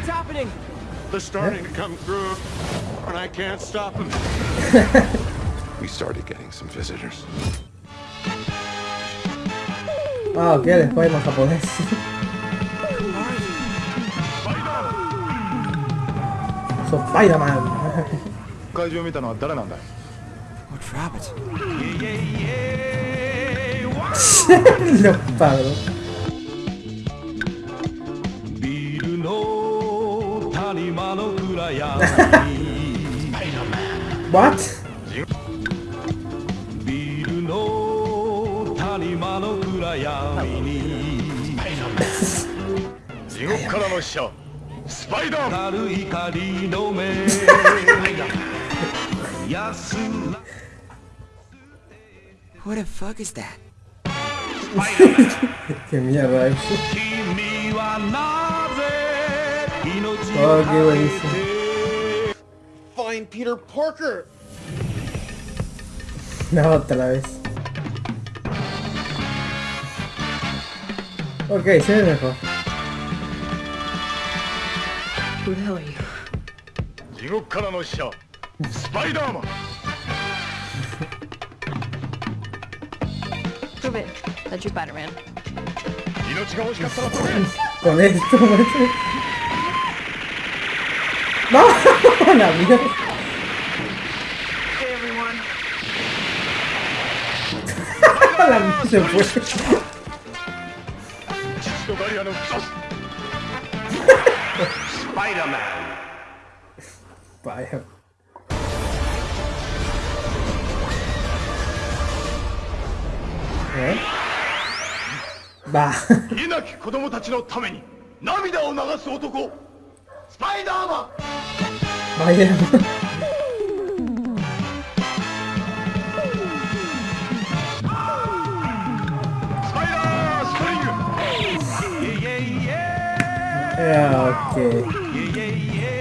What's happening? They're starting to come through, and I can't stop them. we started getting some visitors. Ah, ok, después hay más japonés. so, Spider-Man. 会場見たのは誰なんだい What rabbit? Los pagos. What? ビルの谷間の暗闇に地獄からの使者スパイダーマン光る光の目安ら What the fuck is that? Qué mierda es. Oh, を qué buenísimo. Find Peter Parker! No, otra vez. Ok, se ve mejor. Who the hell are you? 地獄からの使者スパイダーマン Prove it. That you're Spider-Man. 命が欲しかったら飛べ Con esto, No, no, mira. La se fue. Spider-Man. Spider. ¿Eh? Va. 稲木子供たちのために涙を流す男。スパイダーマン Vaya. スパイダーストリング Ya, ok. Yeah, yeah, yeah.